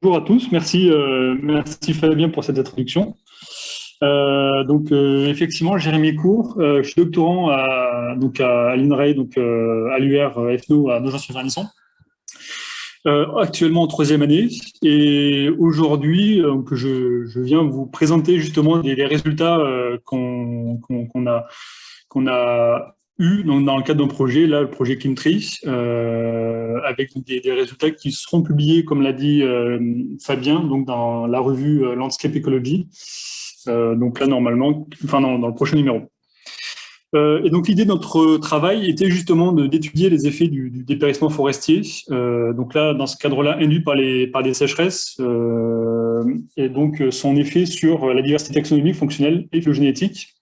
Bonjour à tous, merci, euh, merci Fabien pour cette introduction. Euh, donc euh, effectivement, Jérémy Cour, je suis doctorant à, donc à, l'INRAE, donc à l'UR FNO à Nogent-sur-Vernisson. actuellement en troisième année et aujourd'hui je, je, viens vous présenter justement des, résultats qu'on a qu'on a eu dans, dans le cadre d'un projet, là, le projet Kimtree, euh, avec des, résultats qui seront publiés, comme l'a dit euh, Fabien, donc dans la revue euh, Landscape Ecology, donc là, normalement, enfin, dans, le prochain numéro. Et donc, l'idée de notre travail était justement d'étudier les effets du, dépérissement forestier. Donc là, dans ce cadre-là, induit par, les, par des sécheresses, et donc son effet sur la diversité taxonomique, fonctionnelle et phylogénétique.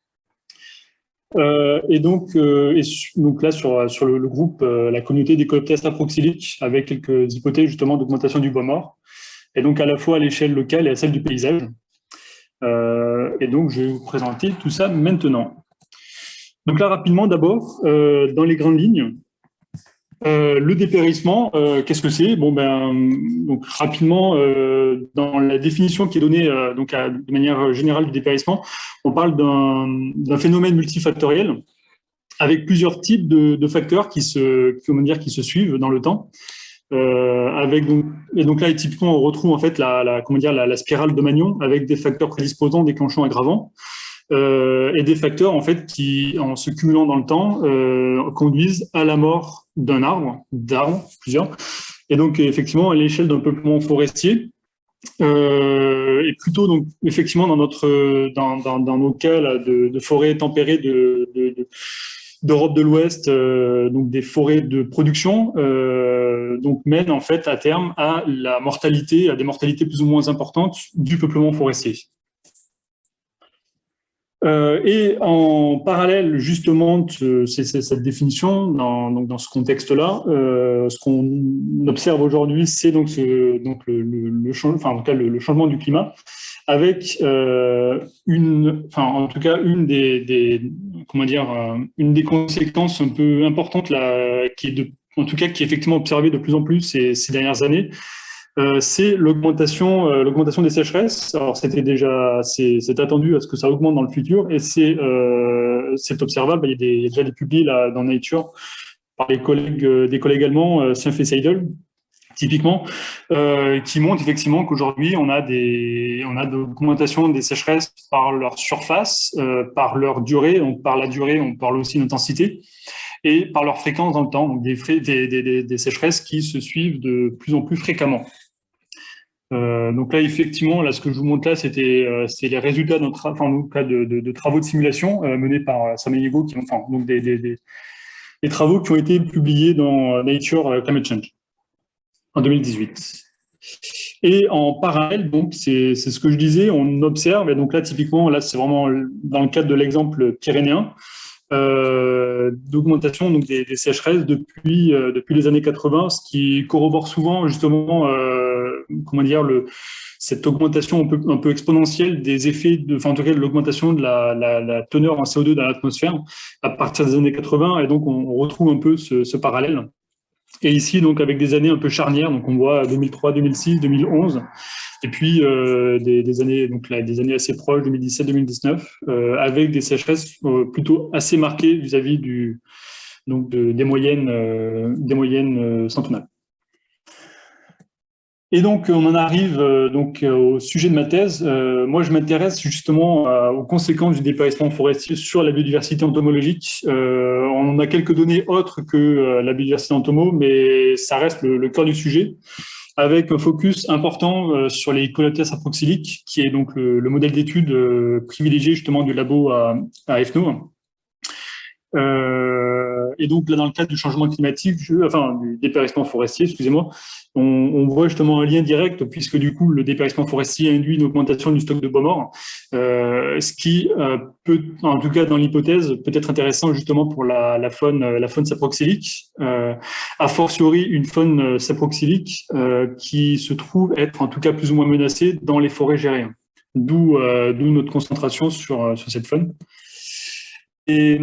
Euh, et donc, euh, donc là, sur, sur le, groupe, euh, la communauté des cooptères aproxyliques, avec quelques hypothèses justement d'augmentation du bois mort, et donc à la fois à l'échelle locale et à celle du paysage. et donc, je vais vous présenter tout ça maintenant. Donc là, rapidement, d'abord, dans les grandes lignes, euh, le dépérissement, euh, qu'est-ce que c'est? Bon, ben, donc rapidement, euh, dans la définition qui est donnée donc de manière générale du dépérissement, on parle d'un phénomène multifactoriel avec plusieurs types de, facteurs qui se, comment dire, qui se suivent dans le temps. avec donc, et donc là, typiquement, on retrouve en fait la, comment dire, la, la, spirale de Magnon avec des facteurs prédisposants, déclenchants, aggravants. Euh, et des facteurs en fait qui, en se cumulant dans le temps, euh, conduisent à la mort d'un arbre, d'arbres, plusieurs. Et donc effectivement, à l'échelle d'un peuplement forestier, euh, et plutôt donc effectivement dans notre dans, nos cas de, forêts tempérées de, de, d'Europe de l'Ouest, donc des forêts de production, donc mènent en fait à terme à la mortalité, à des mortalités plus ou moins importantes du peuplement forestier. Euh, et en parallèle, justement, de cette définition, dans, donc dans ce contexte-là, euh, ce qu'on observe aujourd'hui, c'est donc, le, changement du climat, avec euh, une, en tout cas, une des, conséquences un peu importantes qui est en tout cas, qui est effectivement observée de plus en plus ces dernières années, euh, c'est l'augmentation euh, l'augmentation des sécheresses. Alors c'était déjà c'est attendu à ce que ça augmente dans le futur et c'est euh, observable. Il y, a déjà des publiés là dans Nature par les collègues des collègues allemands euh, et Seidel typiquement qui montrent effectivement qu'aujourd'hui on a des on des sécheresses par leur surface, par leur durée. Donc par la durée, on parle aussi d'intensité et par leur fréquence dans le temps, donc des, sécheresses qui se suivent de plus en plus fréquemment. Euh, donc là, effectivement, là, ce que je vous montre là, c'était euh, c'est les résultats de, de, travaux de simulation euh, menés par euh, Samaniego, qui donc des, travaux qui ont été publiés dans Nature Climate Change en 2018. Et en parallèle, donc c'est ce que je disais, on observe, et donc là, typiquement, là, c'est vraiment dans le cadre de l'exemple pyrénéen, d'augmentation des, sécheresses depuis depuis les années 80, ce qui corrobore souvent justement comment dire le cette augmentation un peu, exponentielle des effets en tout cas de l'augmentation de la, teneur en CO2 dans l'atmosphère à partir des années 80 et donc on, retrouve un peu ce, parallèle. Et ici donc avec des années un peu charnières, donc on voit 2003, 2006, 2011 et puis euh, des, années donc des années assez proches 2017-2019 euh, avec des sécheresses euh, plutôt assez marquées vis-à-vis des moyennes des moyennes. Et donc on en arrive donc au sujet de ma thèse. moi je m'intéresse justement aux conséquences du dépérissement forestier sur la biodiversité entomologique. on a quelques données autres que la biodiversité entomo, mais ça reste le, cœur du sujet avec un focus important euh, sur les Coleoptères aproxyliques, qui est donc le, le modèle d'étude euh, privilégié justement du labo à, à FNO. Euh, et donc là, dans le cadre du changement climatique, enfin du dépérissement forestier, excusez-moi, on, voit justement un lien direct puisque du coup le dépérissement forestier induit une augmentation du stock de bois mort, euh, ce qui euh, peut, en tout cas dans l'hypothèse, peut être intéressant justement pour la, faune, saproxylique, a fortiori une faune saproxylique qui se trouve être en tout cas plus ou moins menacée dans les forêts gériennes. D'où notre concentration sur cette faune. Et,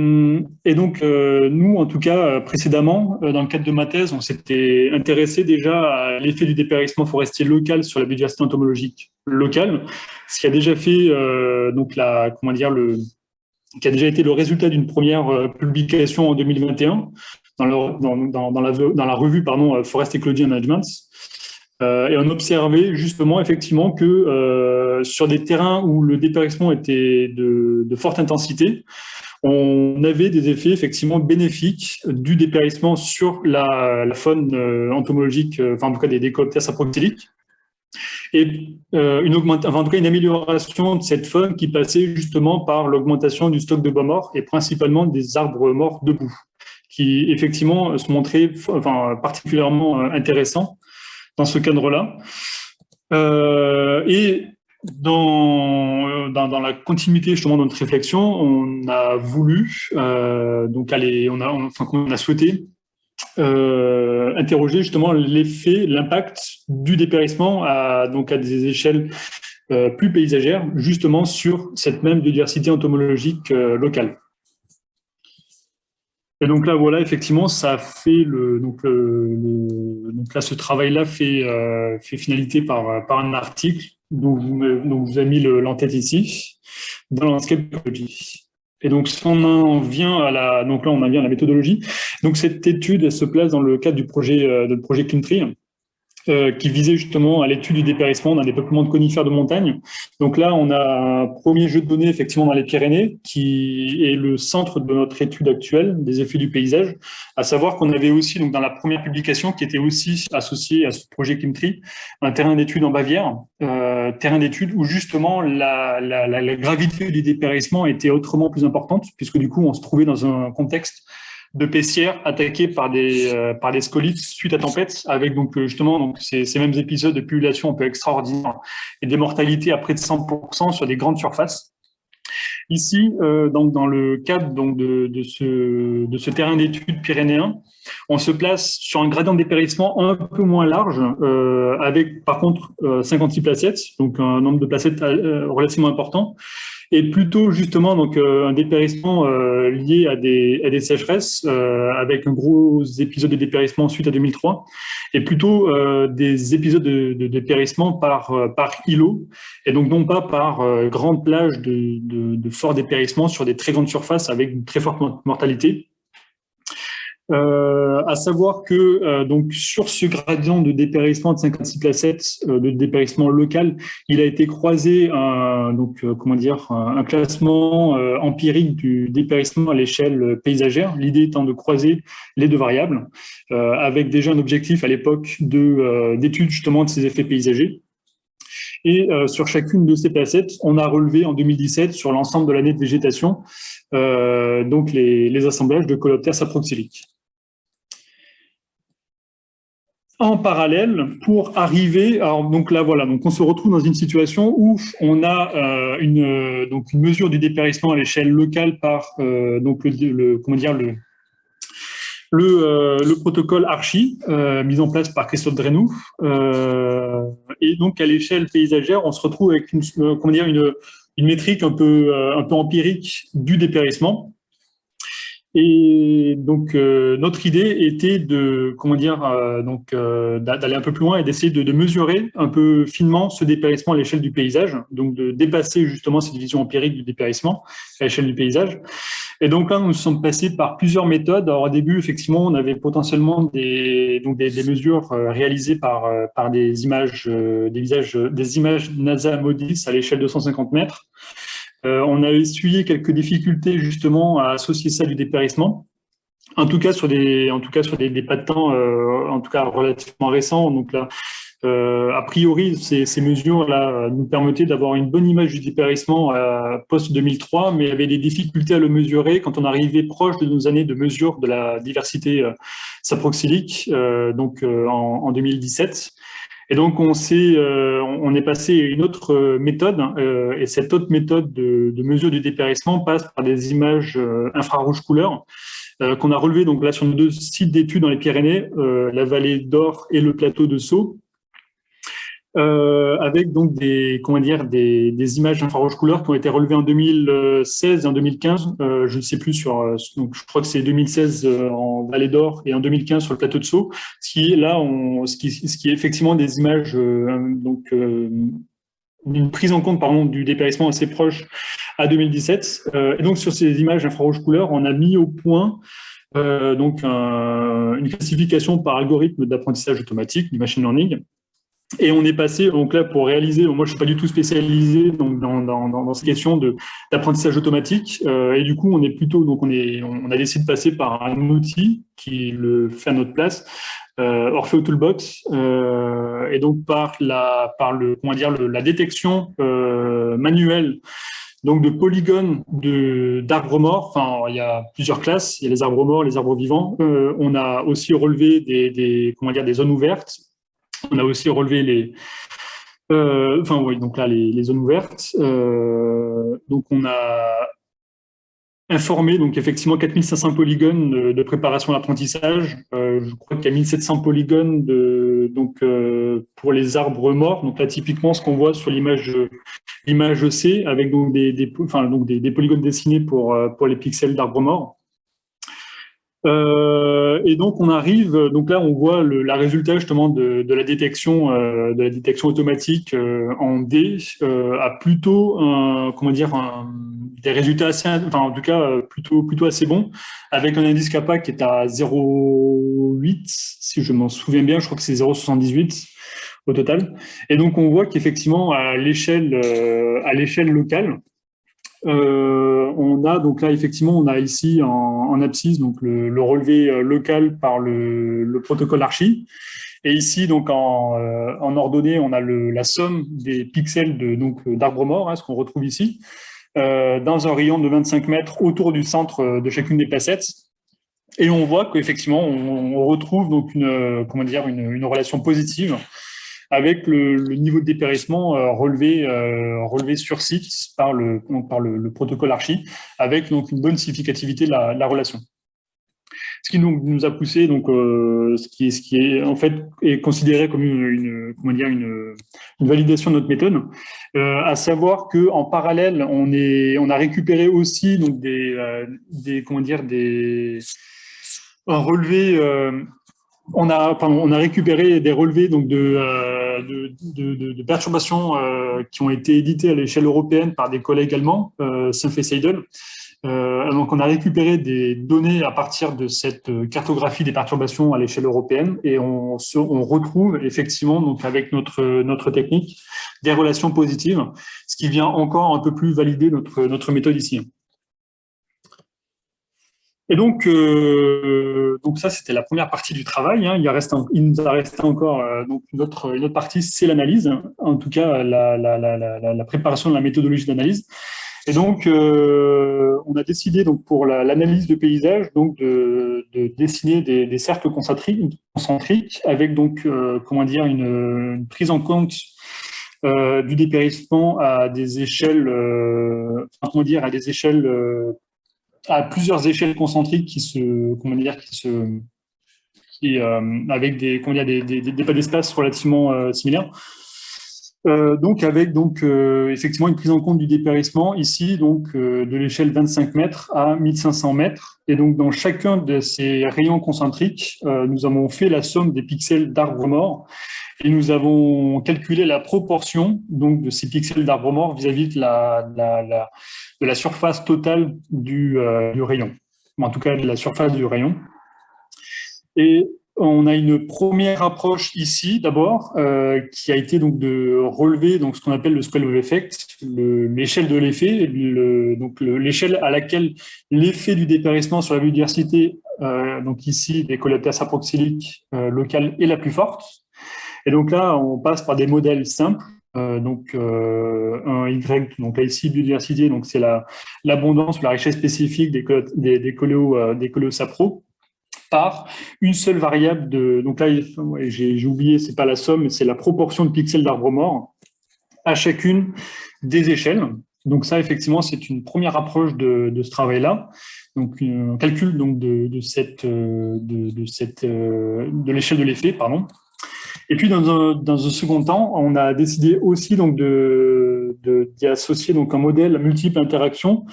donc, euh, nous, en tout cas, précédemment, dans le cadre de ma thèse, on s'était intéressé déjà à l'effet du dépérissement forestier local sur la biodiversité entomologique locale, ce qui a déjà fait, donc la, comment dire, le, qui a déjà été le résultat d'une première publication en 2021 dans, la, revue pardon, Forest Ecology Management, euh, et on observait justement effectivement que euh, sur des terrains où le dépérissement était de, forte intensité, on avait des effets effectivement bénéfiques du dépérissement sur la, faune euh, entomologique, enfin en tout cas des décoloptères saproxyliques, et une, en tout cas une amélioration de cette faune qui passait justement par l'augmentation du stock de bois morts et principalement des arbres morts debout, qui effectivement se montraient enfin, particulièrement intéressants dans ce cadre-là. Euh, et dans, dans, la continuité justement de notre réflexion, on a voulu, euh, donc aller, on a, enfin, on a souhaité euh, interroger justement l'effet, l'impact du dépérissement à, donc à des échelles plus paysagères, justement sur cette même biodiversité entomologique locale. Et donc là, voilà, effectivement, ça fait le, donc, donc là, ce travail-là fait, euh, fait finalité par, par un article dont vous, dont vous avez mis l'entête ici, dans Landscape Ecology. Et donc, si on en vient à la, donc là, on en vient à la méthodologie. Donc, cette étude, elle se place dans le cadre du projet, euh, projet CleanTree, euh, qui visait justement à l'étude du dépérissement d'un dépeuplement de conifères de montagne. Donc là, on a un premier jeu de données effectivement dans les Pyrénées, qui est le centre de notre étude actuelle des effets du paysage, à savoir qu'on avait aussi, donc dans la première publication, qui était aussi associée à ce projet Kimtree, un terrain d'étude en Bavière, euh, terrain d'étude où justement la, la, la gravité du dépérissement était autrement plus importante, puisque du coup, on se trouvait dans un contexte de pessières attaquées par des, euh, par scolites suite à tempête, avec donc euh, justement donc ces, ces, mêmes épisodes de population un peu extraordinaires et des mortalités à près de 100% sur des grandes surfaces. Ici, euh, donc dans le cadre donc de, de, ce, de ce terrain d'études pyrénéen, on se place sur un gradient de dépérissement un peu moins large, euh, avec par contre 56 placettes, donc un nombre de placettes relativement important, et plutôt justement donc euh, un dépérissement euh, lié à des, à des sécheresses, euh, avec un gros épisode de dépérissement suite à 2003, et plutôt des épisodes de, de, dépérissement par, par îlot, et donc non pas par grande plage de, de, de fort dépérissement sur des très grandes surfaces avec une très forte mortalité. Euh, à savoir que euh, donc sur ce gradient de dépérissement de 56 placettes euh, de dépérissement local, il a été croisé un, donc comment dire un, classement empirique du dépérissement à l'échelle paysagère. L'idée étant de croiser les deux variables avec déjà un objectif à l'époque de d'étude justement de ces effets paysagers. Et sur chacune de ces placettes, on a relevé en 2017 sur l'ensemble de l'année de végétation donc les, les, assemblages de coloptères saproxyliques en parallèle pour arriver, alors donc là voilà, donc on se retrouve dans une situation où on a euh, une, donc une mesure du dépérissement à l'échelle locale par euh, donc le, comment dire, le, le, euh, le protocole Archie, mis en place par Christophe Drenou. et donc à l'échelle paysagère, on se retrouve avec une, comment dire, une, une métrique un peu, un peu empirique du dépérissement. Et donc euh, notre idée était de comment dire euh, donc euh, d'aller un peu plus loin et d'essayer de, de, mesurer un peu finement ce dépérissement à l'échelle du paysage, donc de dépasser justement cette vision empirique du dépérissement à l'échelle du paysage. Et donc là, nous sommes passés par plusieurs méthodes. Alors au début, effectivement, on avait potentiellement des donc des, mesures réalisées par par des images des visages des images NASA Modis à l'échelle de 150 mètres. Euh, on a essuyé quelques difficultés justement à associer ça du dépérissement. En tout cas sur des, en tout cas euh, en tout cas relativement récents. Donc là, euh, a priori, ces, mesures-là nous permettaient d'avoir une bonne image du dépérissement post-2003, mais il y avait des difficultés à le mesurer quand on arrivait proche de nos années de mesure de la diversité saproxylique, donc en, 2017. Et donc, on, est, euh, on est passé à une autre euh, méthode, hein, euh, et cette autre méthode de, mesure du dépérissement passe par des images infrarouges couleurs qu'on a relevées donc là sur nos deux sites d'études dans les Pyrénées, la vallée d'Or et le plateau de Sceaux. Euh, avec donc des, comment dire, des, des images infrarouge couleur qui ont été relevées en 2016 et en 2015. Euh, je ne sais plus sur, donc je crois que c'est 2016 euh, en Vallée d'Or et en 2015 sur le plateau de Sceaux. Ce qui est là, on, ce, qui, ce qui est effectivement des images, euh, donc euh, une prise en compte pardon, du dépérissement assez proche à 2017. Euh, et donc sur ces images infrarouge couleur, on a mis au point euh, donc un, une classification par algorithme d'apprentissage automatique, du machine learning, et on est passé, donc là, pour réaliser, moi je suis pas du tout spécialisé donc, dans, dans, dans ces questions d'apprentissage automatique, euh, et du coup, on est plutôt, donc on, est, on a décidé de passer par un outil qui le fait à notre place, euh, Orfeo Toolbox, euh, et donc par la, par le, comment dire, le, la détection euh, manuelle donc de polygones d'arbres morts. Enfin, il y a plusieurs classes. Il y a les arbres morts, les arbres vivants. Euh, on a aussi relevé des, des, comment dire, des zones ouvertes on a aussi relevé les, euh, enfin oui, donc là les, zones ouvertes. Euh, donc on a informé donc effectivement 4500 polygones de, préparation d'apprentissage. Euh, je crois qu'il y a 1700 polygones donc pour les arbres morts. Donc là typiquement ce qu'on voit sur l'image l'image C avec donc des, enfin, donc des, polygones dessinés pour pour les pixels d'arbres morts. Euh, et donc on arrive, donc là on voit le la résultat justement de, de la détection, euh, de la détection automatique euh, en D euh, à plutôt un, comment dire un, des résultats assez, enfin en tout cas euh, plutôt plutôt assez bons, avec un indice kappa qui est à 0,8 si je m'en souviens bien, je crois que c'est 0,78 au total. Et donc on voit qu'effectivement à l'échelle à l'échelle locale euh, on a donc là effectivement on a ici en, abscisse donc le, relevé euh, local par le, protocole archi. Et ici donc en, euh, ordonnée on a la somme des pixels d'arbres morts hein, ce qu'on retrouve ici dans un rayon de 25 mètres autour du centre de chacune des placettes et on voit qu'effectivement on, on, retrouve donc une relation positive avec le, niveau de dépérissement euh, relevé, euh, relevé sur site par le, par le, protocole Archi, avec donc une bonne significativité de la, relation. Ce qui nous, a poussé, donc, euh, ce, qui ce qui est en fait est considéré comme une, comment dire, une, validation de notre méthode, à savoir que en parallèle, on, est, on a récupéré aussi donc des, des comment dire, des un relevé on a, récupéré des relevés donc de, euh, perturbations euh, qui ont été éditées à l'échelle européenne par des collègues allemands, euh, et Seidel. Euh, donc, on a récupéré des données à partir de cette cartographie des perturbations à l'échelle européenne et on, retrouve effectivement, donc avec notre, technique, des relations positives, ce qui vient encore un peu plus valider notre méthode ici. Et donc, euh, donc ça, c'était la première partie du travail. Hein. Il, reste il, nous a resté encore euh, une, autre, une autre partie, c'est l'analyse, en tout cas la, la, la, la, préparation de la méthodologie d'analyse. Et donc, euh, on a décidé donc pour l'analyse de paysage donc de, de dessiner des, cercles concentriques, concentriques avec donc comment dire une, une, prise en compte du dépérissement à des échelles, comment dire, à des échelles à plusieurs échelles concentriques qui se, comment dire, qui se, qui, euh, avec des, comment dire, des, des, pas d'espace relativement euh, similaires. Euh, donc avec donc euh, effectivement une prise en compte du dépérissement ici donc euh, de l'échelle 25 mètres à 1500 mètres et donc dans chacun de ces rayons concentriques nous avons fait la somme des pixels d'arbres morts et nous avons calculé la proportion donc de ces pixels d'arbres morts vis-à-vis de la, de la surface totale du, du rayon en tout cas de la surface du rayon et on a une première approche ici, d'abord, euh, qui a été donc de relever donc ce qu'on appelle le of effect, l'échelle de l'effet, l'échelle à laquelle l'effet du dépérissement sur la biodiversité, euh, donc ici des coléoptères saproxyliques euh, locales, est la plus forte. Et donc là, on passe par des modèles simples. Euh, donc un Y, donc là ici biodiversité, donc c'est l'abondance, la, la richesse spécifique des, des, des sapro par une seule variable de. Donc là, j'ai oublié, c'est pas la somme, mais c'est la proportion de pixels d'arbres morts à chacune des échelles. Donc ça, effectivement, c'est une première approche de, ce travail-là. Donc un calcul donc de, cette de, cette de l'échelle de l'effet, pardon. Et puis, dans un, dans un, second temps, on a décidé aussi donc de, d'y associer donc un modèle à multiples interactions.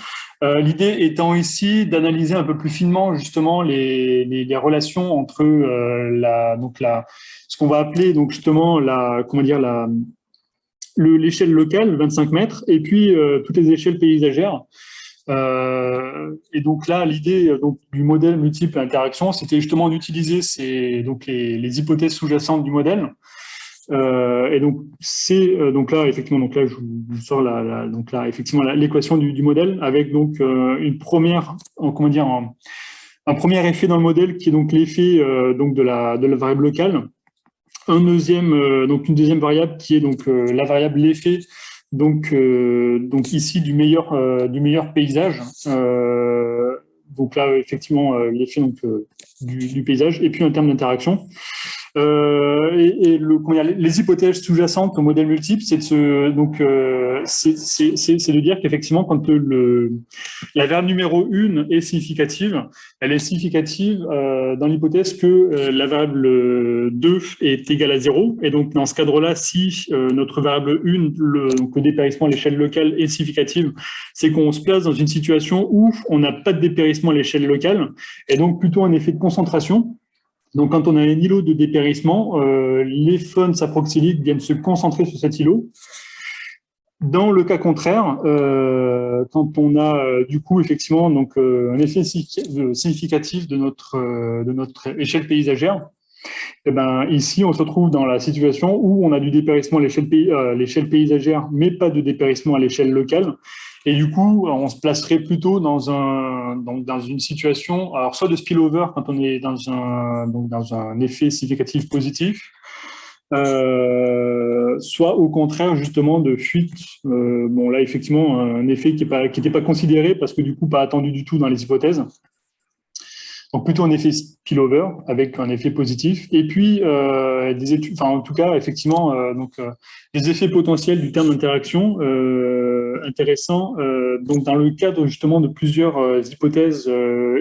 Euh, L'idée étant ici d'analyser un peu plus finement justement les, les, relations entre euh, la, donc la, ce qu'on va appeler donc justement la, comment dire, la, l'échelle locale, 25 mètres, et puis euh, toutes les échelles paysagères. Euh, et donc là, l'idée donc du modèle multiple interaction, c'était justement d'utiliser les, hypothèses sous-jacentes du modèle. Euh, et donc c'est euh, donc là effectivement donc là je vous sors donc là effectivement l'équation du, modèle avec donc euh, une première en, comment dire un, premier effet dans le modèle qui est donc l'effet euh, de la de la variable locale un deuxième donc une deuxième variable qui est donc la variable l'effet donc, euh, donc ici du meilleur, euh, du meilleur paysage. Euh, donc là, effectivement, l'effet du, du, paysage. Et puis en termes d'interaction, euh, et, et le, les hypothèses sous-jacentes au modèle multiple, c'est de, donc, euh, c'est de dire qu'effectivement, quand le, la variable numéro 1 est significative, elle est significative euh, dans l'hypothèse que euh, la variable 2 est égale à 0. Et donc, dans ce cadre-là, si euh, notre variable 1, le, donc le dépérissement à l'échelle locale est significative, c'est qu'on se place dans une situation où on n'a pas de dépérissement à l'échelle locale, et donc plutôt un effet de concentration. Donc, quand on a un îlot de dépérissement, euh, les faunes saproxyliques viennent se concentrer sur cet îlot. Dans le cas contraire, euh, quand on a euh, du coup effectivement un effet significatif de notre échelle paysagère, eh ben ici on se retrouve dans la situation où on a du dépérissement à l'échelle paysagère, mais pas de dépérissement à l'échelle locale. Et du coup, on se placerait plutôt dans, un, donc dans une situation, alors soit de spillover quand on est dans un, donc dans un effet significatif positif, euh, soit au contraire justement de fuite. Euh, bon là, effectivement, un effet qui n'était pas, pas considéré parce que du coup, pas attendu du tout dans les hypothèses. Donc plutôt un effet spillover avec un effet positif. Et puis euh, des études, enfin en tout cas effectivement euh, donc euh, des effets potentiels du terme d'interaction euh, intéressants. Euh, donc dans le cadre justement de plusieurs euh, hypothèses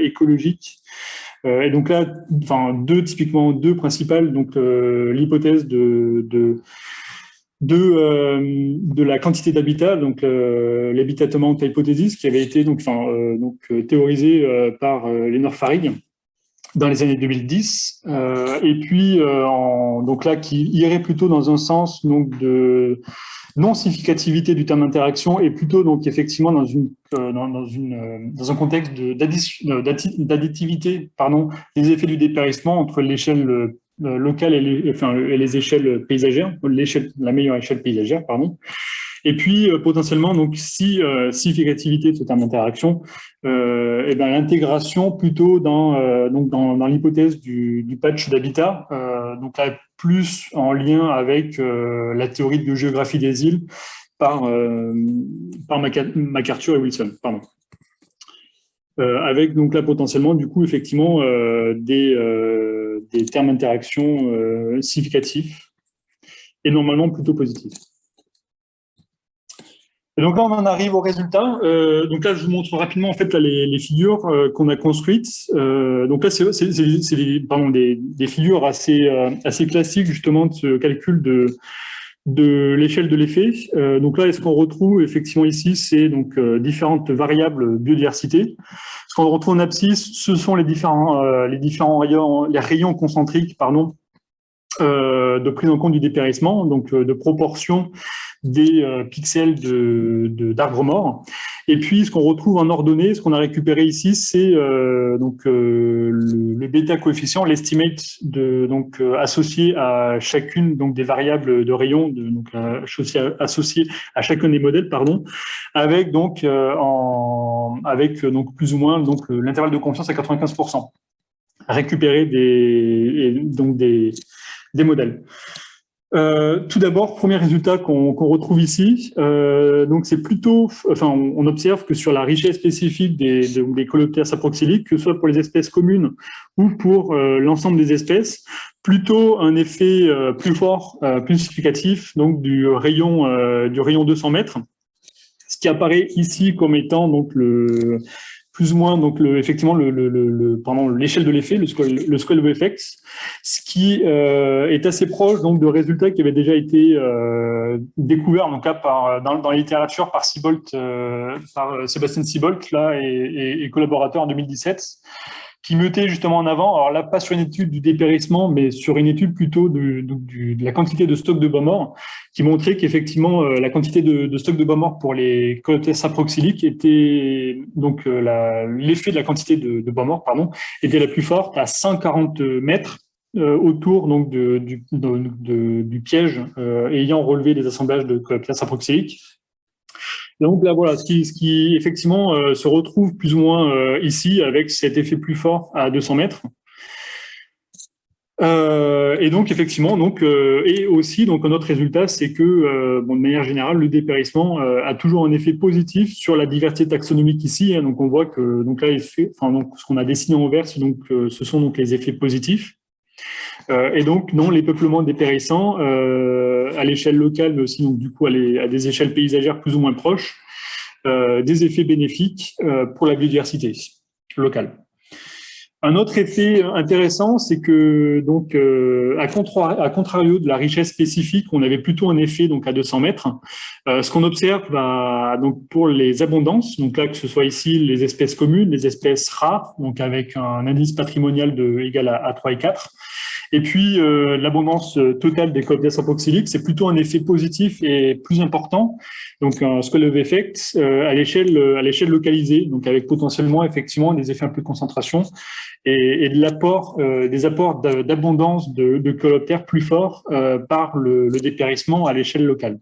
écologiques. et donc là, enfin deux typiquement deux principales. Donc l'hypothèse de, de de, euh, de la quantité d'habitat, donc euh, l'habitatement hypothesis, qui avait été donc, euh, donc théorisé par Lénore Farig dans les années 2010, et puis en, donc là qui irait plutôt dans un sens donc de non significativité du terme d'interaction et plutôt donc effectivement dans une dans, une dans un contexte d'additivité des effets du dépérissement entre l'échelle locales et les, et échelles paysagères, la meilleure échelle paysagère, pardon. Et puis, euh, potentiellement, donc, si euh, significativité de ce terme d'interaction, euh, et ben, l'intégration plutôt dans, euh, donc dans, l'hypothèse du, du, patch d'habitat, euh, donc là, plus en lien avec la théorie de géographie des îles par, par MacArthur et Wilson. Pardon. Avec donc là, potentiellement, du coup, effectivement, des des termes d'interaction euh, significatifs et normalement plutôt positifs. Et donc là, on en arrive au résultat. Euh, donc là, je vous montre rapidement en fait les, figures euh, qu'on a construites. Euh, donc là, c'est des, figures assez, euh, assez classiques justement de ce calcul de, de l'échelle de l'effet. Euh, donc là, ce qu'on retrouve effectivement ici, c'est donc différentes variables biodiversité. Ce qu'on retrouve en abscisse, ce sont les différents, euh, les différents rayons, les rayons concentriques pardon, euh, de prise en compte du dépérissement, donc euh, de proportion des euh, pixels d'arbres de, morts. Et puis, ce qu'on retrouve en ordonnée, ce qu'on a récupéré ici, c'est euh, donc euh, le, bêta coefficient, l'estimate de donc associé à chacune donc des variables de rayon, de, donc associé à, associé à chacun des modèles, pardon, avec donc avec donc plus ou moins donc l'intervalle de confiance à 95% récupérer des donc des des modèles. Euh, tout d'abord, premier résultat qu'on qu retrouve ici, euh, donc c'est plutôt, enfin, on, observe que sur la richesse spécifique des, de, des coléoptères saproxyliques, que ce soit pour les espèces communes ou pour euh, l'ensemble des espèces, plutôt un effet plus fort, plus significatif, donc du rayon du rayon 200 mètres, ce qui apparaît ici comme étant donc le plus ou moins donc le, effectivement le, le, le l'échelle de l'effet, le square, le of effects, ce qui euh, est assez proche donc de résultats qui avaient déjà été euh, découverts dans, la littérature par Siebold, euh, par Sébastien Siebold là et, collaborateurs en 2017 qui mettait justement en avant, alors là, pas sur une étude du dépérissement, mais sur une étude plutôt de, la quantité de stock de bois morts, qui montrait qu'effectivement, euh, la quantité de, stock de bois morts pour les coleoptères aproxyliques était, donc euh, l'effet de la quantité de, bois morts, pardon, était la plus forte à 140 mètres euh, autour du, piège ayant relevé des assemblages de coleoptères aproxyliques donc là, voilà, ce qui, effectivement euh, se retrouve plus ou moins euh, ici avec cet effet plus fort à 200 mètres. Euh, et donc effectivement, donc et aussi donc un autre résultat, c'est que bon, de manière générale, le dépérissement a toujours un effet positif sur la diversité taxonomique ici. Hein, donc on voit que donc là, ce qu'on a dessiné en vert, donc ce sont donc les effets positifs. Euh, et donc, non, les peuplements dépérissants, euh, à l'échelle locale, mais aussi donc, du coup à, des échelles paysagères plus ou moins proches, euh, des effets bénéfiques pour la biodiversité locale. Un autre effet intéressant, c'est que donc à, à, contrario de la richesse spécifique, on avait plutôt un effet donc à 200 mètres. Ce qu'on observe bah, donc pour les abondances, donc là que ce soit ici les espèces communes, les espèces rares, donc avec un indice patrimonial de égal à 3 et 4, et puis, euh, l'abondance euh, totale des copies apoxyliques, c'est plutôt un effet positif et plus important, donc un scale of effect euh, à l'échelle à l'échelle localisée, donc avec potentiellement effectivement des effets un peu de concentration et, et de l'apport des apports d'abondance de, de, coléoptères plus forts par le, le dépérissement à l'échelle locale.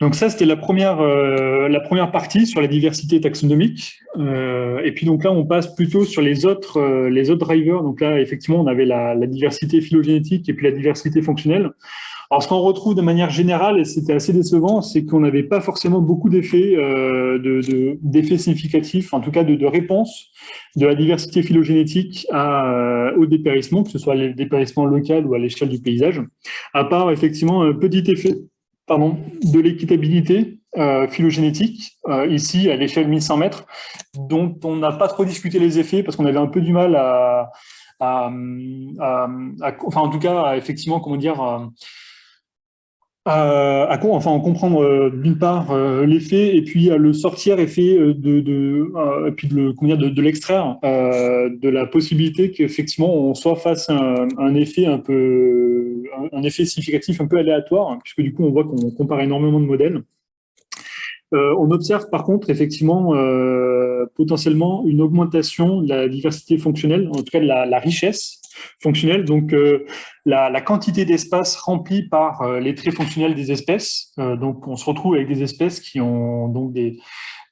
Donc ça, c'était la première, euh, la première partie sur la diversité taxonomique. Euh, et puis donc là, on passe plutôt sur les autres, euh, les autres drivers. Donc là, effectivement, on avait la, diversité phylogénétique et puis la diversité fonctionnelle. Alors ce qu'on retrouve de manière générale, et c'était assez décevant, c'est qu'on n'avait pas forcément beaucoup d'effets d'effets de, significatifs, en tout cas de, de réponse de la diversité phylogénétique à, au dépérissement, que ce soit le dépérissement local ou à l'échelle du paysage, à part effectivement un petit effet pardon, de l'équitabilité euh, phylogénétique, euh, ici à l'échelle 1100 mètres, dont on n'a pas trop discuté les effets parce qu'on avait un peu du mal à, à, à, enfin en tout cas, effectivement, comment dire, à, enfin, en comprendre euh, d'une part euh, l'effet et puis à le sortir effet euh, de, puis de de, l'extraire de la possibilité qu'effectivement on soit face à un, effet un peu un, effet significatif un peu aléatoire puisque du coup on voit qu'on compare énormément de modèles. on observe par contre effectivement potentiellement une augmentation de la diversité fonctionnelle, en tout cas de la richesse fonctionnelle. Donc, euh, la, quantité d'espace rempli par euh, les traits fonctionnels des espèces. Euh, donc, on se retrouve avec des espèces qui ont donc des,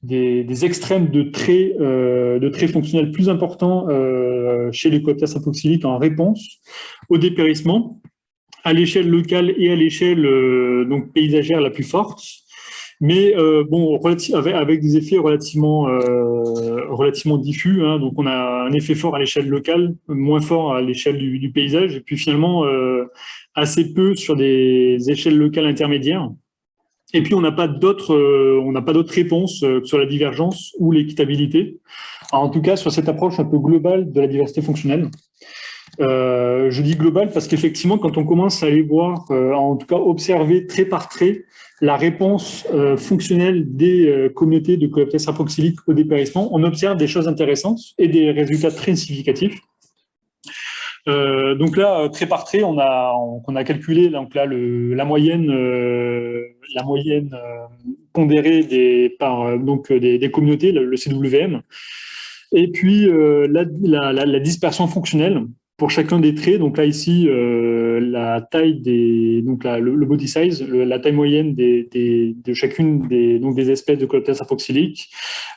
des, extrêmes de traits, de traits fonctionnels plus importants chez les cooptères en réponse au dépérissement à l'échelle locale et à l'échelle paysagère la plus forte mais euh, bon, avec, des effets relativement, euh, relativement diffus. Hein, donc, on a un effet fort à l'échelle locale, moins fort à l'échelle du, paysage, et puis finalement euh, assez peu sur des échelles locales intermédiaires. Et puis, on n'a pas d'autres, euh, on n'a pas réponses euh, sur la divergence ou l'équitabilité. En tout cas, sur cette approche un peu globale de la diversité fonctionnelle. Euh, je dis global parce qu'effectivement, quand on commence à aller voir, euh, en tout cas observer trait par trait la réponse euh, fonctionnelle des euh, communautés de cooptères apoxyliques au dépérissement, on observe des choses intéressantes et des résultats très significatifs. Euh, donc là, trait par trait, on a, calculé donc là, la moyenne, la moyenne pondérée des, donc, des, communautés, le, CWM, et puis la dispersion fonctionnelle pour chacun des traits, donc là ici, euh, la taille des, donc le, body size, la taille moyenne des, de chacune des, donc des espèces de Coloptes apoxyliques,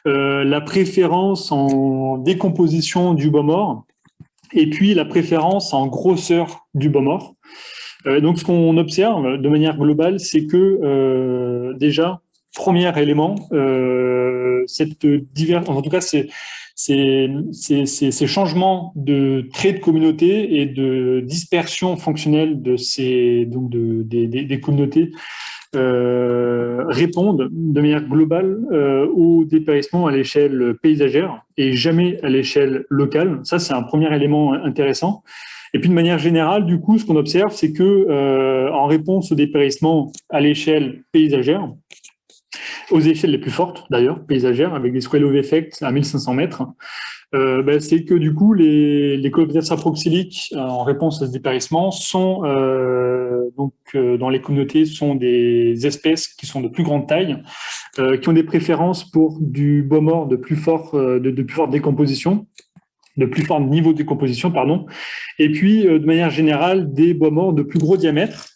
euh, la préférence en décomposition du bois mort, et puis la préférence en grosseur du bois mort. Euh, donc ce qu'on observe de manière globale, c'est que déjà, premier élément, cette divers, en tout cas, c'est ces, changements de traits de communauté et de dispersion fonctionnelle de ces, donc de, des, communautés répondent de manière globale au dépérissement à l'échelle paysagère et jamais à l'échelle locale. Ça, c'est un premier élément intéressant. Et puis de manière générale, du coup, ce qu'on observe, c'est que en réponse au dépérissement à l'échelle paysagère, aux échelles les plus fortes d'ailleurs, paysagères, avec des swallow effects à 1500 mètres, euh, ben, c'est que du coup, les, les coléoptères euh, en réponse à ce dépérissement, sont euh, donc dans les communautés sont des espèces qui sont de plus grande taille, qui ont des préférences pour du bois mort de plus fort de plus forte décomposition, de plus fort niveau de décomposition, pardon, et puis de manière générale des bois morts de plus gros diamètre,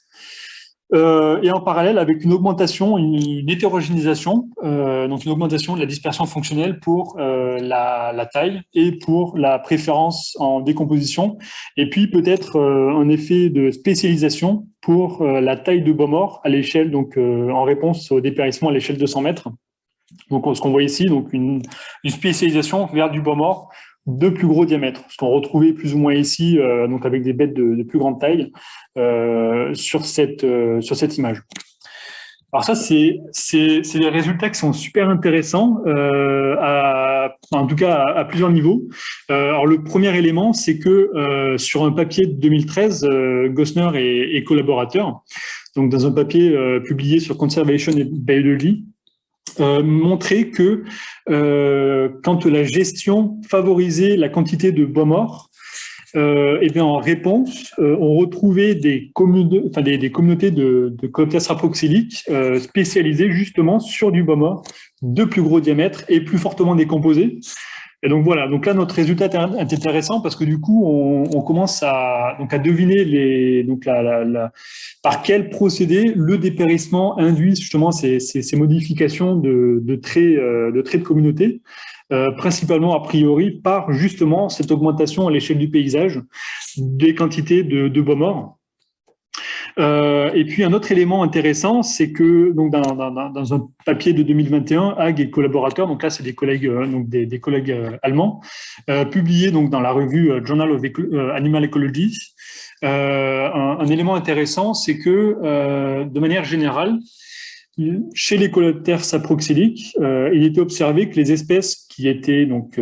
euh, et en parallèle avec une augmentation, une, hétérogénéisation, euh, donc une augmentation de la dispersion fonctionnelle pour euh, la, taille et pour la préférence en décomposition, et puis peut-être un effet de spécialisation pour la taille de bois à l'échelle, donc en réponse au dépérissement à l'échelle de 100 mètres. Donc ce qu'on voit ici, donc une, une spécialisation vers du bois de plus gros diamètres, ce qu'on retrouvait plus ou moins ici, euh, donc avec des bêtes de, plus grande taille, euh, sur, cette, euh, sur cette image. Alors ça, c'est des résultats qui sont super intéressants, à, en tout cas à, plusieurs niveaux. alors le premier élément, c'est que sur un papier de 2013, Gosner et, et collaborateurs, donc dans un papier publié sur Conservation Biology, euh, montrer que euh, quand la gestion favorisait la quantité de bois morts, euh, et bien en réponse, on retrouvait des, communautés de, de euh, spécialisées justement sur du bois mort de plus gros diamètre et plus fortement décomposé. Et donc voilà, donc là notre résultat est intéressant parce que du coup on, commence à, donc à deviner les, donc la, par quel procédé le dépérissement induit justement ces, ces, ces modifications de, de, traits, euh, de traits de communauté, euh, principalement a priori par justement cette augmentation à l'échelle du paysage des quantités de, de bois morts. Euh, et puis un autre élément intéressant, c'est que donc dans, un papier de 2021, Hag et collaborateurs, donc là c'est des collègues euh, donc des, collègues euh, allemands, euh, publiés donc dans la revue Journal of Animal Ecology, un, un, élément intéressant, c'est que de manière générale, chez les coléoptères saproxyliques, il était observé que les espèces qui étaient donc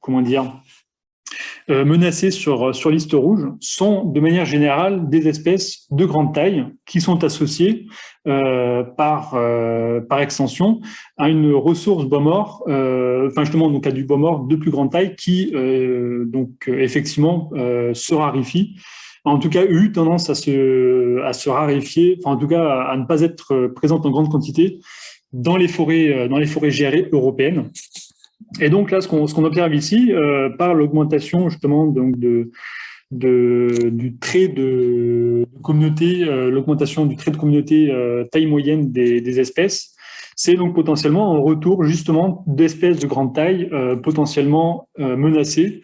comment dire menacées sur, sur liste rouge sont de manière générale des espèces de grande taille qui sont associées euh, par, euh, extension à une ressource bois mort, euh, enfin justement donc à du bois mort de plus grande taille qui donc effectivement se raréfie en tout cas eu tendance à se, à raréfier, enfin en tout cas à, ne pas être présente en grande quantité dans les forêts, dans les forêts gérées européennes. Et donc là, ce qu'on observe ici, euh, par l'augmentation justement donc de, du trait de communauté, euh, l'augmentation du trait de communauté euh, taille moyenne des, espèces, c'est donc potentiellement un retour justement d'espèces de grande taille potentiellement menacées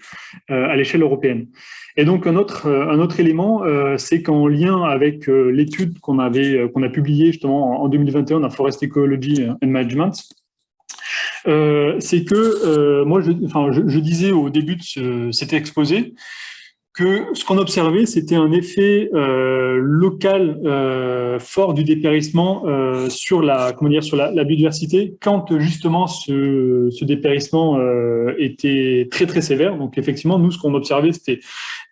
à l'échelle européenne. Et donc un autre, un autre élément, c'est qu'en lien avec l'étude qu'on avait qu'on a publiée justement en 2021 dans Forest Ecology and Management, euh, c'est que euh, moi, je, enfin, je, disais au début de ce, cet exposé que ce qu'on observait, c'était un effet euh, local fort du dépérissement sur la comment dire sur la, biodiversité quand justement ce, dépérissement était très très sévère. Donc effectivement, nous ce qu'on observait, c'était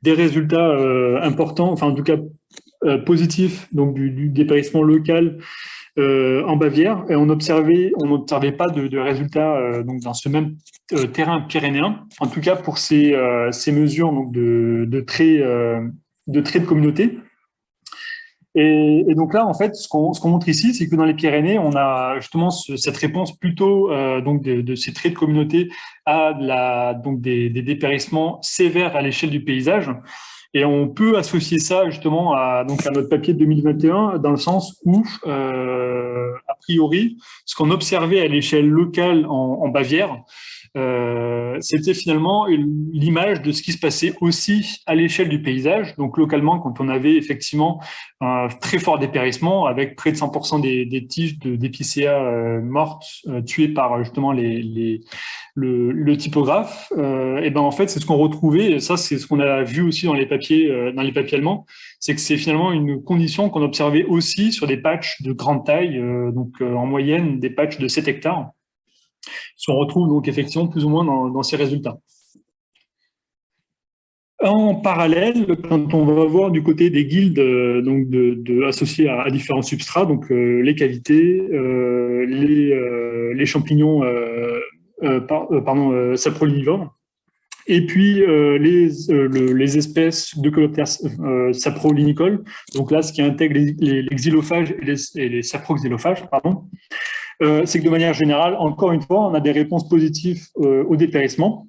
des résultats importants, enfin en tout cas positifs, donc du, du dépérissement local euh, en Bavière et on observait, on n'observait pas de, résultats euh, dans ce même euh, terrain pyrénéen. En tout cas pour ces, mesures de, traits de traits communauté. Et, donc là, en fait, ce qu'on qu montre ici, c'est que dans les Pyrénées, on a justement ce, cette réponse plutôt donc de, ces traits de communauté à donc des dépérissements sévères à l'échelle du paysage. Et on peut associer ça justement à, notre papier de 2021 dans le sens où, euh, a priori, ce qu'on observait à l'échelle locale en Bavière, euh, c'était finalement l'image de ce qui se passait aussi à l'échelle du paysage. Donc localement, quand on avait effectivement un très fort dépérissement, avec près de 100% des, tiges d'épicéa euh, mortes euh, tuées par justement le, typographe, et ben en fait c'est ce qu'on retrouvait. Et ça c'est ce qu'on a vu aussi dans les papiers dans les papiers allemands, c'est que c'est finalement une condition qu'on observait aussi sur des patchs de grande taille, donc en moyenne des patchs de 7 hectares on retrouve donc effectivement plus ou moins dans, ces résultats. En parallèle, quand on va voir du côté des guildes euh, donc de, associés à, différents substrats, donc euh, les cavités, euh, les, champignons pardon, saprolinivores, et puis les, espèces de coléoptères saprolinicoles, donc là ce qui intègre les, xylophages et les, saproxylophages, pardon, c'est que de manière générale, encore une fois, on a des réponses positives euh, au dépérissement,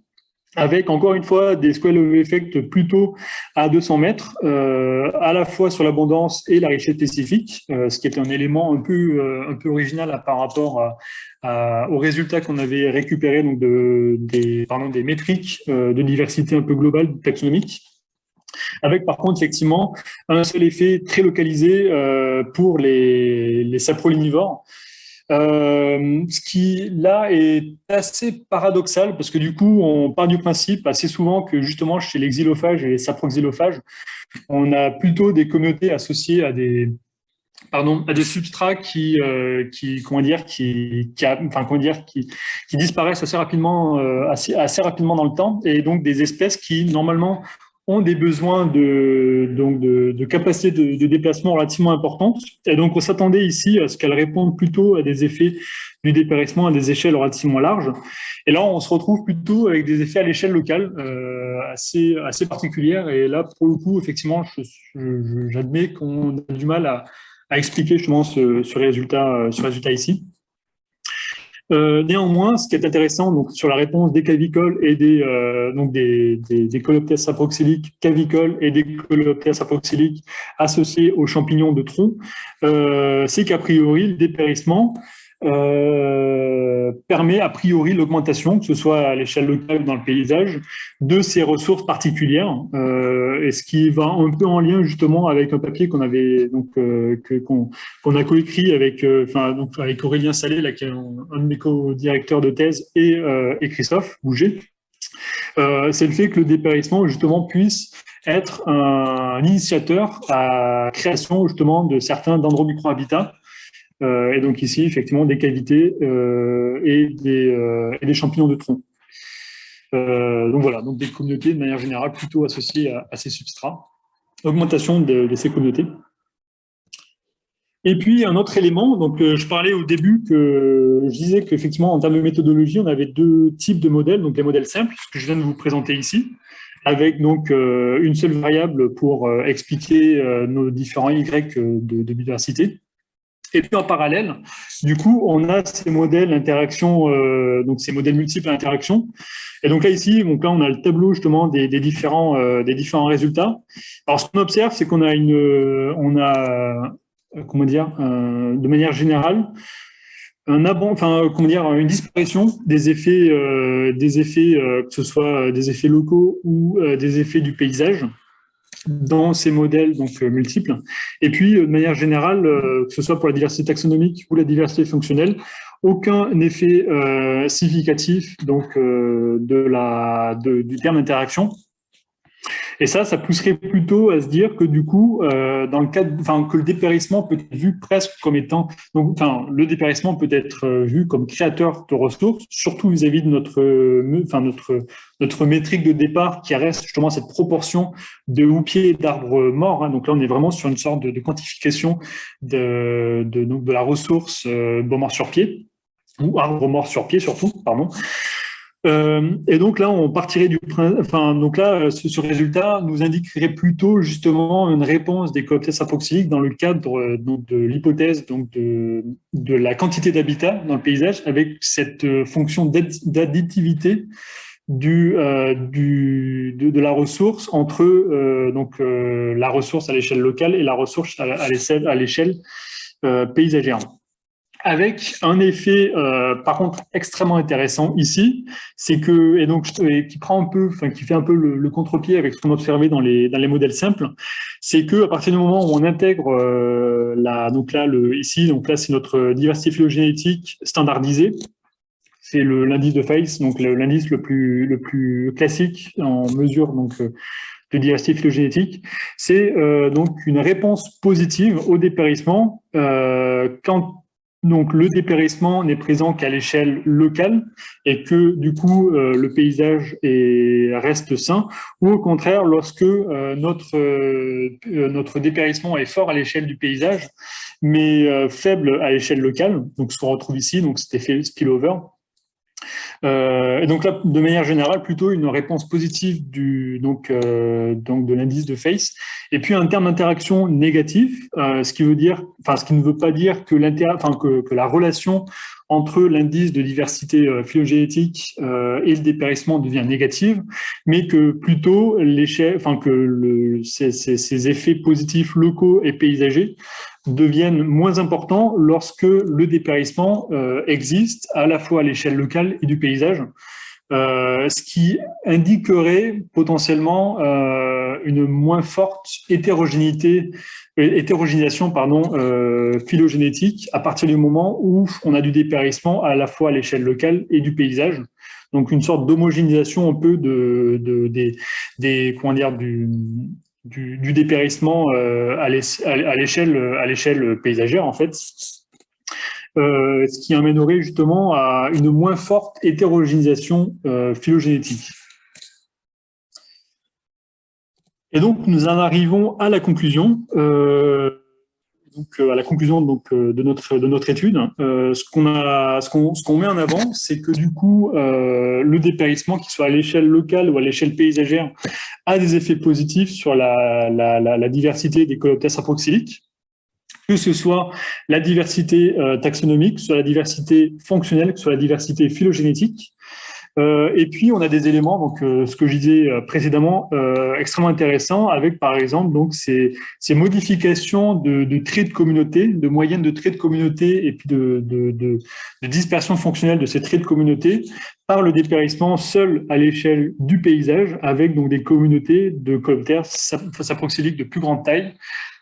avec encore une fois des square of effect plutôt à 200 mètres, euh, à la fois sur l'abondance et la richesse spécifique, ce qui est un élément un peu, un peu original par rapport aux résultats qu'on avait récupérés donc de, des, des métriques de diversité un peu globale taxonomique. Avec par contre effectivement un seul effet très localisé pour les, les euh, ce qui, là, est assez paradoxal, parce que du coup, on part du principe assez souvent que justement, chez les xylophages et les saproxylophages, on a plutôt des communautés associées à des, pardon, à des substrats qui, euh, qui comment dire, qui, qui, disparaissent assez rapidement, euh, assez, assez rapidement dans le temps, et donc des espèces qui, normalement, ont des besoins de, donc de, capacité de, déplacement relativement importantes. Et donc, on s'attendait ici à ce qu'elles répondent plutôt à des effets du dépérissement à des échelles relativement larges. Et là, on se retrouve plutôt avec des effets à l'échelle locale euh, assez, assez particulières. Et là, pour le coup, effectivement, j'admets qu'on a du mal à, expliquer justement ce, résultat, ce résultat ici. Euh, néanmoins, ce qui est intéressant donc, sur la réponse des cavicoles et des, euh, donc des, des, coléoptères cavicoles et des coléoptères saproxyliques associés aux champignons de tronc, euh, c'est qu'a priori, le dépérissement euh, permet a priori l'augmentation, que ce soit à l'échelle locale ou dans le paysage, de ces ressources particulières, euh, et ce qui va un peu en lien justement avec un papier qu'on avait donc euh, qu'on a coécrit avec enfin donc avec Aurélien Salé, là, qui est un, de mes co-directeurs de thèse, et, et Christophe Bouger. C'est le fait que le dépérissement justement puisse être un, initiateur à la création justement de certains dendromicrohabitats et donc ici, effectivement, des cavités euh, et, des, euh, et, des, champignons de tronc. donc voilà, donc des communautés de manière générale plutôt associées à, ces substrats. Augmentation de, ces communautés. Et puis un autre élément, donc je parlais au début que je disais qu'effectivement en termes de méthodologie, on avait deux types de modèles, donc les modèles simples, ce que je viens de vous présenter ici, avec donc une seule variable pour expliquer nos différents Y de biodiversité, et puis en parallèle, du coup, on a ces modèles d'interaction, euh, donc ces modèles multiples d'interaction. Et donc là ici, donc là on a le tableau justement des, différents euh, des différents résultats. Alors ce qu'on observe, c'est qu'on a une, on a comment dire, de manière générale, un enfin comment dire, une disparition des effets, euh, des effets que ce soit des effets locaux ou des effets du paysage dans ces modèles donc euh, multiples. Et puis, euh, de manière générale, euh, que ce soit pour la diversité taxonomique ou la diversité fonctionnelle, aucun effet significatif donc de la du terme interaction et ça, ça pousserait plutôt à se dire que du coup, euh, dans le cadre, enfin, que le dépérissement peut être vu presque comme étant, donc, enfin, le dépérissement peut être euh, vu comme créateur de ressources, surtout vis-à-vis de notre, enfin, notre, notre métrique de départ qui reste justement cette proportion de houppiers d'arbres morts. Hein. Donc là, on est vraiment sur une sorte de, quantification de, de, donc de la ressource euh, mort sur pied ou arbre mort sur pied surtout, pardon. Euh, et donc là, on partirait du enfin, donc là, ce, résultat nous indiquerait plutôt justement une réponse des cooptès apoxyliques dans le cadre euh, de l'hypothèse donc de, de, la quantité d'habitat dans le paysage avec cette euh, fonction d'additivité du, du de, la ressource entre donc la ressource à l'échelle locale et la ressource à, à l'échelle paysagère. Avec un effet, euh, par contre, extrêmement intéressant ici, c'est que, et donc, qui prend un peu, enfin, qui fait un peu le, contre-pied avec ce qu'on observait dans les, dans les modèles simples, c'est que à partir du moment où on intègre euh, la, donc là, le, ici, donc là, c'est notre diversité phylogénétique standardisée, c'est l'indice de Face, donc l'indice le plus, le plus classique en mesure donc, euh, de diversité phylogénétique. C'est euh, donc une réponse positive au dépérissement quand donc le dépérissement n'est présent qu'à l'échelle locale et que du coup euh, le paysage est, reste sain, ou au contraire lorsque euh, notre, euh, notre dépérissement est fort à l'échelle du paysage, mais faible à l'échelle locale, donc ce qu'on retrouve ici, donc cet effet spillover, euh, et donc là, de manière générale, plutôt une réponse positive du, donc, euh, donc de l'indice de face. Et puis un terme d'interaction négatif, euh, ce qui veut dire, enfin ce qui ne veut pas dire que, que, que la relation entre l'indice de diversité phylogénétique et le dépérissement devient négative, mais que plutôt enfin que ces, effets positifs locaux et paysagers deviennent moins importants lorsque le dépérissement euh, existe à la fois à l'échelle locale et du paysage, euh, ce qui indiquerait potentiellement euh, une moins forte hétérogénéité, hétérogénéisation pardon, phylogénétique à partir du moment où on a du dépérissement à la fois à l'échelle locale et du paysage. Donc une sorte d'homogénéisation un peu de, de, des, comment du, du, dépérissement euh, à l'échelle paysagère, en fait, euh, ce qui amènerait justement à une moins forte hétérogénéisation euh, phylogénétique. Et donc, nous en arrivons à la conclusion donc, euh, à la conclusion donc, euh, de, notre, de notre étude, euh, ce qu'on ce qu'on met en avant, c'est que du coup, le dépérissement, qu'il soit à l'échelle locale ou à l'échelle paysagère, a des effets positifs sur la, la, la, diversité des coléoptères aproxyliques, que ce soit la diversité taxonomique, soit la diversité fonctionnelle, soit la diversité phylogénétique. Euh, et puis, on a des éléments, donc euh, ce que je disais euh, précédemment, extrêmement intéressants, avec par exemple donc ces, modifications de, traits de communauté, de moyennes de traits de communauté et puis de, dispersion fonctionnelle de ces traits de communauté par le dépérissement seul à l'échelle du paysage, avec donc des communautés de coléoptères saproxyliques de plus grande taille,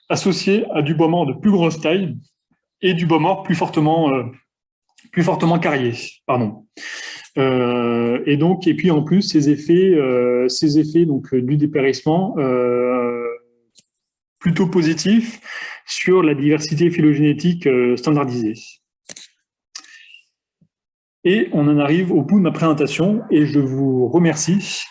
associées à du bois mort de plus grosse taille et du bois mort plus fortement, plus fortement carrié. Pardon. Euh, et donc, et puis en plus, ces effets, euh, ces effets donc euh, du dépérissement plutôt positifs sur la diversité phylogénétique standardisée. Et on en arrive au bout de ma présentation et je vous remercie.